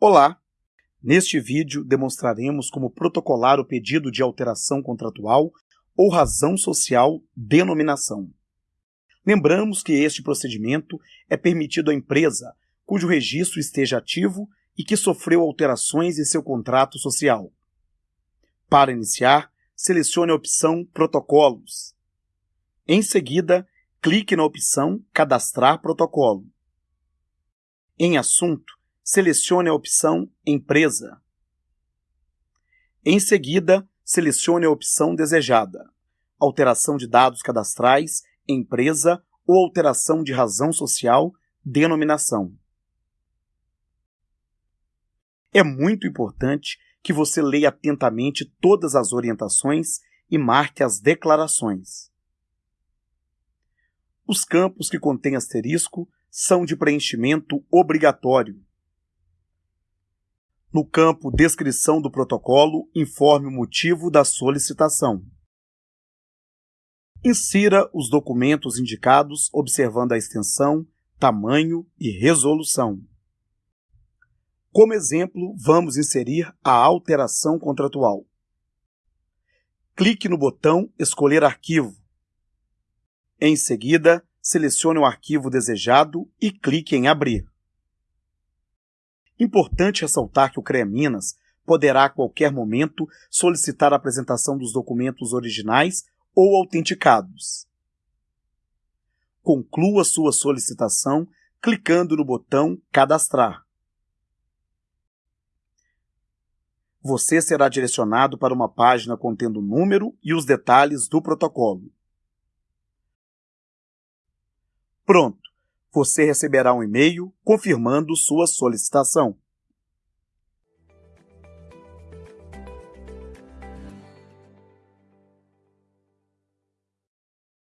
Olá! Neste vídeo demonstraremos como protocolar o pedido de alteração contratual ou razão social denominação. Lembramos que este procedimento é permitido à empresa cujo registro esteja ativo e que sofreu alterações em seu contrato social. Para iniciar, selecione a opção Protocolos. Em seguida, clique na opção Cadastrar protocolo. Em Assunto, selecione a opção Empresa. Em seguida, selecione a opção desejada, alteração de dados cadastrais, empresa ou alteração de razão social, denominação. É muito importante que você leia atentamente todas as orientações e marque as declarações. Os campos que contêm asterisco são de preenchimento obrigatório. No campo Descrição do protocolo, informe o motivo da solicitação. Insira os documentos indicados observando a extensão, tamanho e resolução. Como exemplo, vamos inserir a alteração contratual. Clique no botão Escolher arquivo. Em seguida, selecione o arquivo desejado e clique em Abrir. Importante ressaltar que o CREA Minas poderá a qualquer momento solicitar a apresentação dos documentos originais ou autenticados. Conclua sua solicitação clicando no botão Cadastrar. Você será direcionado para uma página contendo o número e os detalhes do protocolo. Pronto! Você receberá um e-mail confirmando sua solicitação.